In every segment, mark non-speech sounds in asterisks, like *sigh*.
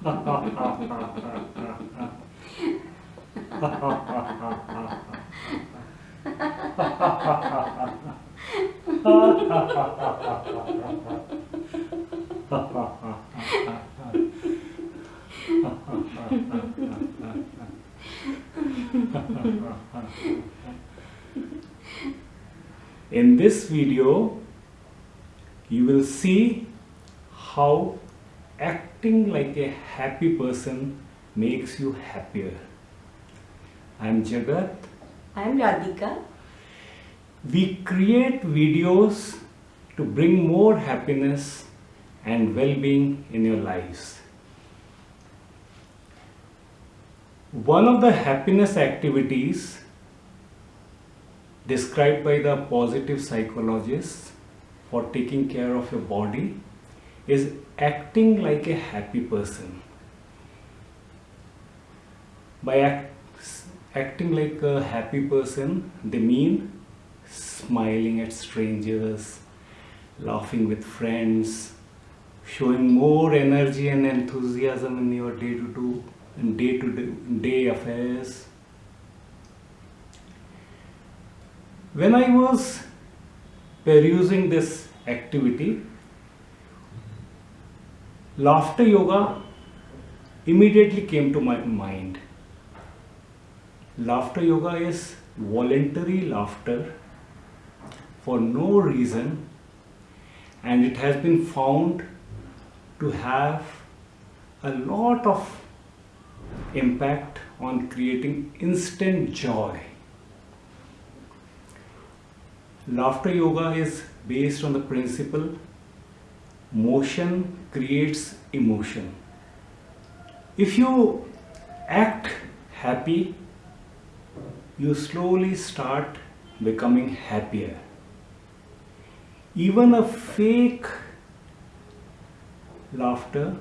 In this video, you will see how acting like a happy person makes you happier. I am Jagat. I am Radhika. We create videos to bring more happiness and well-being in your lives. One of the happiness activities described by the positive psychologists for taking care of your body is acting like a happy person. By act, acting like a happy person, they mean smiling at strangers, laughing with friends, showing more energy and enthusiasm in your day to do day to day affairs. When I was perusing this activity, laughter yoga immediately came to my mind. Laughter yoga is voluntary laughter for no reason and it has been found to have a lot of impact on creating instant joy. Laughter yoga is based on the principle motion creates emotion. If you act happy, you slowly start becoming happier. Even a fake laughter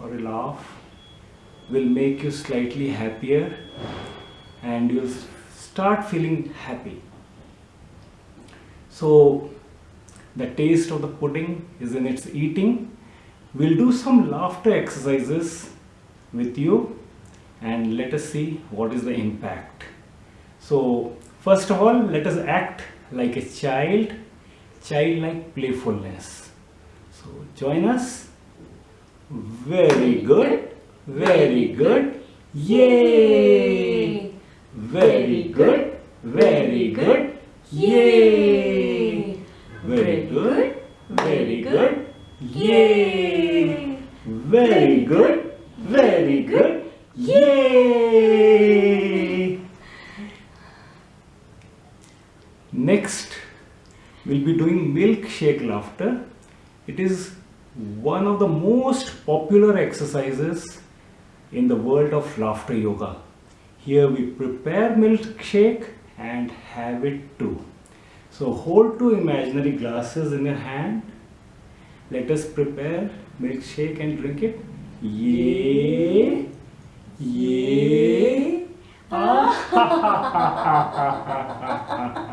or a laugh will make you slightly happier and you'll start feeling happy. So the taste of the pudding is in its eating. We'll do some laughter exercises with you and let us see what is the impact. So first of all, let us act like a child, childlike playfulness. So join us. Very good. Very good. Yay! Very good. Very good. Yay! Very good. Very good. Yay! Very good. Very good. Yay! Next, we'll be doing milkshake laughter. It is one of the most popular exercises in the world of laughter yoga. Here we prepare milkshake and have it too. So hold two imaginary glasses in your hand. Let us prepare milkshake and drink it. Yay! Yay! *laughs*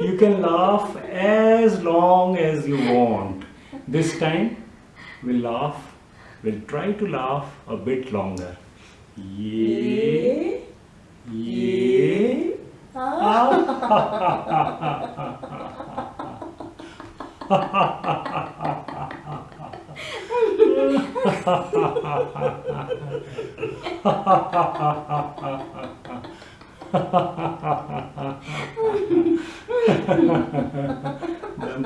you can laugh as long as you want. This time we'll laugh, we'll try to laugh a bit longer. Yay! Yay! *laughs* the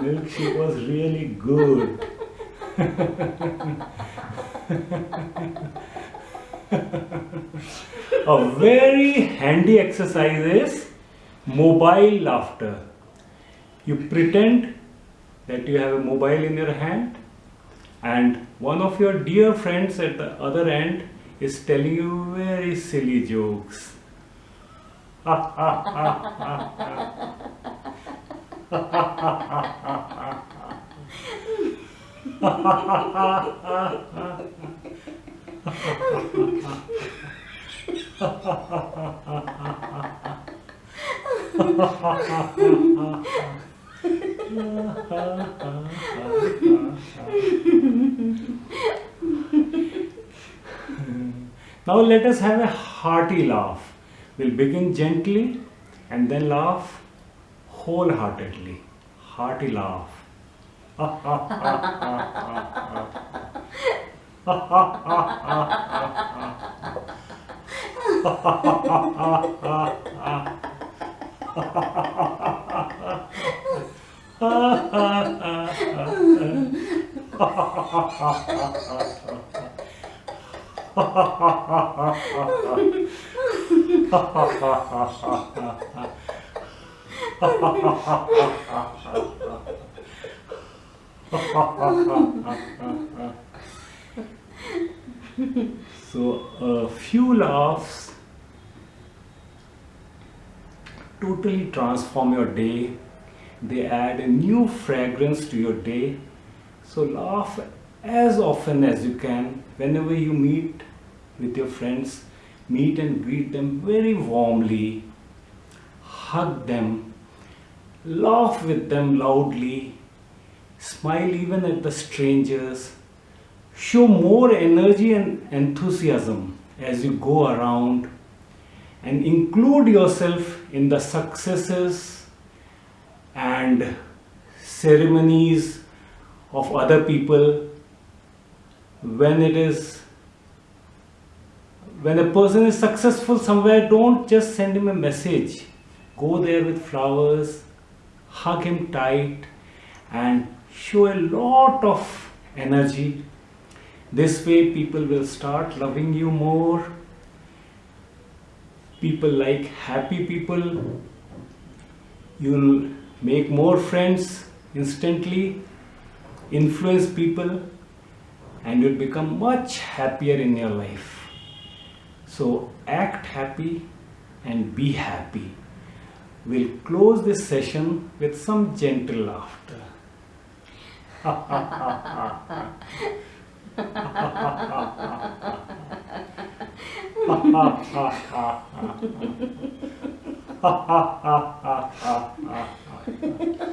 milkshake was really good. A very handy exercise is mobile laughter. You pretend that you have a mobile in your hand and one of your dear friends at the other end is telling you very silly jokes. *laughs* *laughs* now let us have a hearty laugh. We'll begin gently and then laugh wholeheartedly. Hearty laugh. *laughs* *laughs* so a few laughs totally transform your day. They add a new fragrance to your day so laugh as often as you can whenever you meet with your friends meet and greet them very warmly hug them laugh with them loudly smile even at the strangers show more energy and enthusiasm as you go around and include yourself in the successes and ceremonies of other people when it is when a person is successful somewhere don't just send him a message. Go there with flowers hug him tight and show a lot of energy. This way people will start loving you more. People like happy people. You'll make more friends instantly influence people and you'll become much happier in your life. So act happy and be happy. We'll close this session with some gentle laughter. *laughs*